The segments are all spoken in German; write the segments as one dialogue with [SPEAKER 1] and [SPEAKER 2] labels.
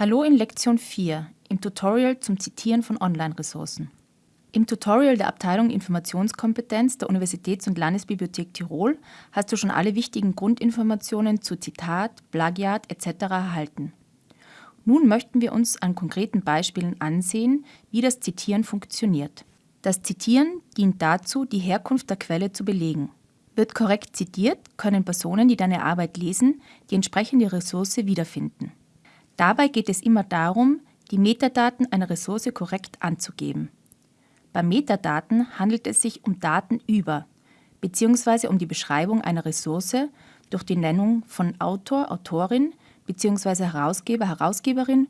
[SPEAKER 1] Hallo in Lektion 4 im Tutorial zum Zitieren von Online-Ressourcen. Im Tutorial der Abteilung Informationskompetenz der Universitäts- und Landesbibliothek Tirol hast du schon alle wichtigen Grundinformationen zu Zitat, Plagiat etc. erhalten. Nun möchten wir uns an konkreten Beispielen ansehen, wie das Zitieren funktioniert. Das Zitieren dient dazu, die Herkunft der Quelle zu belegen. Wird korrekt zitiert, können Personen, die deine Arbeit lesen, die entsprechende Ressource wiederfinden. Dabei geht es immer darum, die Metadaten einer Ressource korrekt anzugeben. Bei Metadaten handelt es sich um Daten über bzw. um die Beschreibung einer Ressource durch die Nennung von Autor, Autorin bzw. Herausgeber, Herausgeberin,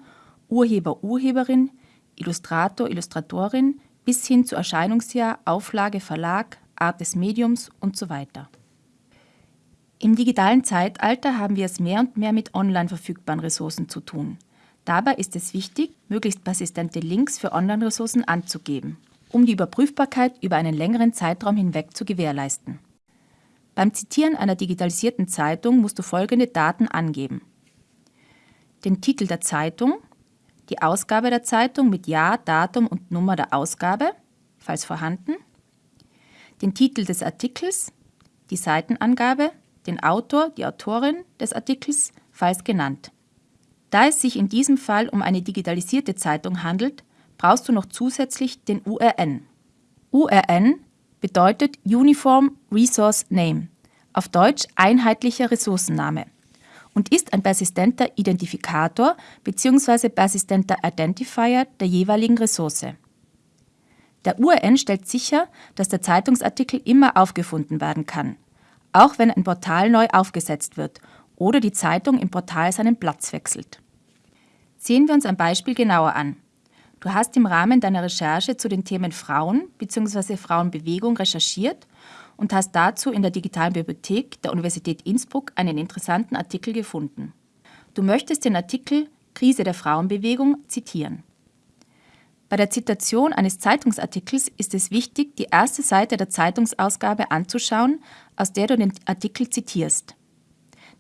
[SPEAKER 1] Urheber, Urheberin, Illustrator, Illustratorin bis hin zu Erscheinungsjahr, Auflage, Verlag, Art des Mediums und so weiter. Im digitalen Zeitalter haben wir es mehr und mehr mit online verfügbaren Ressourcen zu tun. Dabei ist es wichtig, möglichst persistente Links für Online-Ressourcen anzugeben, um die Überprüfbarkeit über einen längeren Zeitraum hinweg zu gewährleisten. Beim Zitieren einer digitalisierten Zeitung musst du folgende Daten angeben. Den Titel der Zeitung, die Ausgabe der Zeitung mit Jahr, Datum und Nummer der Ausgabe, falls vorhanden, den Titel des Artikels, die Seitenangabe, den Autor, die Autorin des Artikels, falls genannt. Da es sich in diesem Fall um eine digitalisierte Zeitung handelt, brauchst du noch zusätzlich den URN. URN bedeutet Uniform Resource Name, auf Deutsch einheitlicher Ressourcenname und ist ein persistenter Identifikator bzw. persistenter Identifier der jeweiligen Ressource. Der URN stellt sicher, dass der Zeitungsartikel immer aufgefunden werden kann, auch wenn ein Portal neu aufgesetzt wird oder die Zeitung im Portal seinen Platz wechselt. Sehen wir uns ein Beispiel genauer an. Du hast im Rahmen deiner Recherche zu den Themen Frauen bzw. Frauenbewegung recherchiert und hast dazu in der digitalen Bibliothek der Universität Innsbruck einen interessanten Artikel gefunden. Du möchtest den Artikel Krise der Frauenbewegung zitieren. Bei der Zitation eines Zeitungsartikels ist es wichtig, die erste Seite der Zeitungsausgabe anzuschauen, aus der du den Artikel zitierst.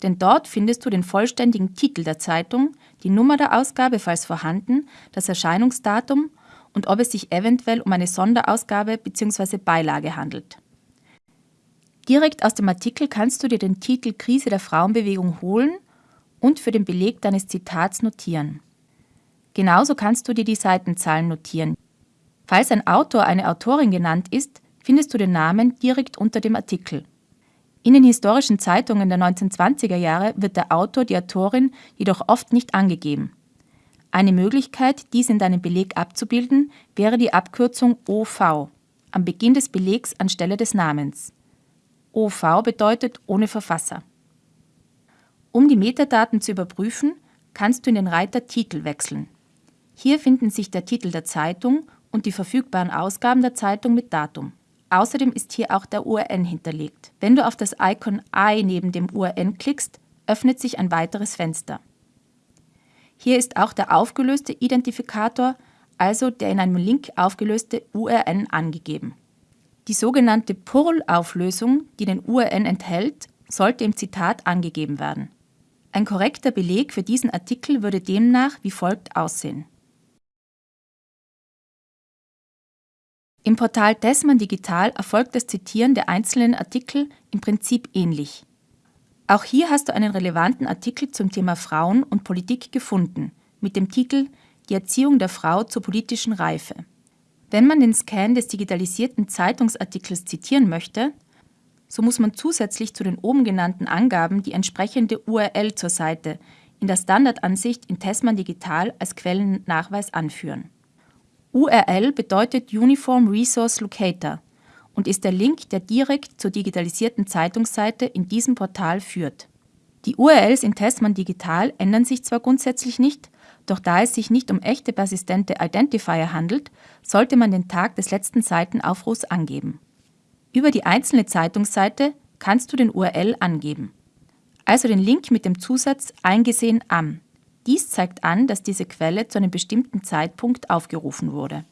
[SPEAKER 1] Denn dort findest du den vollständigen Titel der Zeitung, die Nummer der Ausgabe, falls vorhanden, das Erscheinungsdatum und ob es sich eventuell um eine Sonderausgabe bzw. Beilage handelt. Direkt aus dem Artikel kannst du dir den Titel Krise der Frauenbewegung holen und für den Beleg deines Zitats notieren. Genauso kannst du dir die Seitenzahlen notieren. Falls ein Autor eine Autorin genannt ist, findest du den Namen direkt unter dem Artikel. In den historischen Zeitungen der 1920er Jahre wird der Autor, die Autorin jedoch oft nicht angegeben. Eine Möglichkeit, dies in deinem Beleg abzubilden, wäre die Abkürzung OV am Beginn des Belegs anstelle des Namens. OV bedeutet ohne Verfasser. Um die Metadaten zu überprüfen, kannst du in den Reiter Titel wechseln. Hier finden sich der Titel der Zeitung und die verfügbaren Ausgaben der Zeitung mit Datum. Außerdem ist hier auch der URN hinterlegt. Wenn du auf das Icon I neben dem URN klickst, öffnet sich ein weiteres Fenster. Hier ist auch der aufgelöste Identifikator, also der in einem Link aufgelöste URN angegeben. Die sogenannte PURL-Auflösung, die den URN enthält, sollte im Zitat angegeben werden. Ein korrekter Beleg für diesen Artikel würde demnach wie folgt aussehen. Im Portal Tessmann Digital erfolgt das Zitieren der einzelnen Artikel im Prinzip ähnlich. Auch hier hast du einen relevanten Artikel zum Thema Frauen und Politik gefunden, mit dem Titel Die Erziehung der Frau zur politischen Reife. Wenn man den Scan des digitalisierten Zeitungsartikels zitieren möchte, so muss man zusätzlich zu den oben genannten Angaben die entsprechende URL zur Seite in der Standardansicht in Tessmann Digital als Quellennachweis anführen. URL bedeutet Uniform Resource Locator und ist der Link, der direkt zur digitalisierten Zeitungsseite in diesem Portal führt. Die URLs in Testmann Digital ändern sich zwar grundsätzlich nicht, doch da es sich nicht um echte persistente Identifier handelt, sollte man den Tag des letzten Seitenaufrufs angeben. Über die einzelne Zeitungsseite kannst du den URL angeben. Also den Link mit dem Zusatz eingesehen am. Dies zeigt an, dass diese Quelle zu einem bestimmten Zeitpunkt aufgerufen wurde.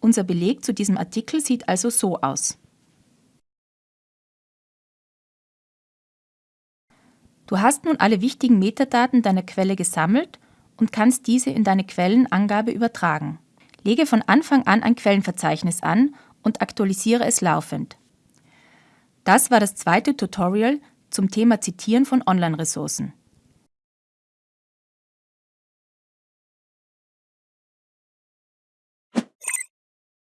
[SPEAKER 1] Unser Beleg zu diesem Artikel sieht also so aus. Du hast nun alle wichtigen Metadaten deiner Quelle gesammelt und kannst diese in deine Quellenangabe übertragen. Lege von Anfang an ein Quellenverzeichnis an und aktualisiere es laufend. Das war das zweite Tutorial zum Thema Zitieren von Online-Ressourcen.